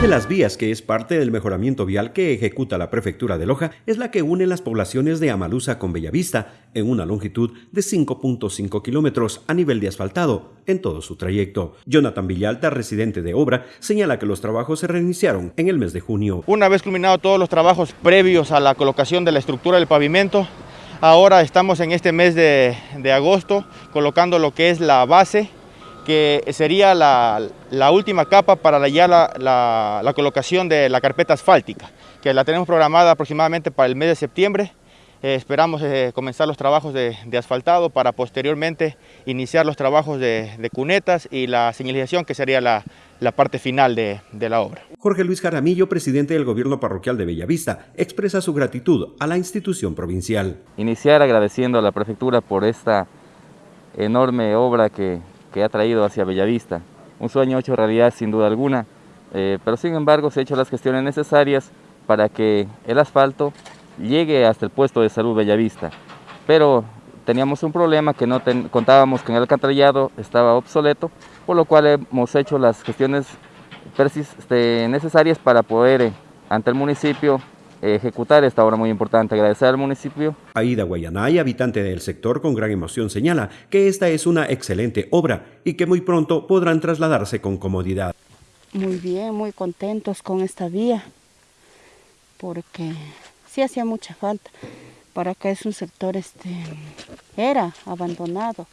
de las vías que es parte del mejoramiento vial que ejecuta la prefectura de Loja es la que une las poblaciones de Amalusa con Bellavista en una longitud de 5.5 kilómetros a nivel de asfaltado en todo su trayecto. Jonathan Villalta, residente de obra, señala que los trabajos se reiniciaron en el mes de junio. Una vez culminados todos los trabajos previos a la colocación de la estructura del pavimento, ahora estamos en este mes de agosto colocando lo que es la base que sería la, última capa para ya la, colocación de la carpeta asfáltica, que la tenemos programada aproximadamente para el mes de septiembre. Eh, esperamos eh, comenzar los trabajos de, asfaltado para posteriormente iniciar los trabajos de, cunetas y la señalización, que sería la, parte final de, de, la obra. Jorge Luis Jaramillo, presidente del gobierno parroquial de Bellavista, expresa su gratitud a la institución provincial. Iniciar agradeciendo a la prefectura por esta enorme obra que, que ha traído hacia Bellavista. Un sueño hecho realidad sin duda alguna, eh, pero sin embargo se han hecho las gestiones necesarias para que el asfalto llegue hasta el puesto de salud Bellavista. Pero teníamos un problema que no contábamos con el alcantarillado estaba obsoleto, por lo cual hemos hecho las gestiones este, necesarias para poder eh, ante el municipio ejecutar esta obra muy importante. Agradecer al municipio. Aida Guayanay, habitante del sector con gran emoción, señala que esta es una excelente obra y que muy pronto podrán trasladarse con comodidad. Muy bien, muy contentos con esta vía, porque sí hacía mucha falta. Para acá es un sector, este, era abandonado.